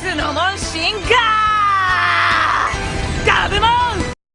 スノモン進化！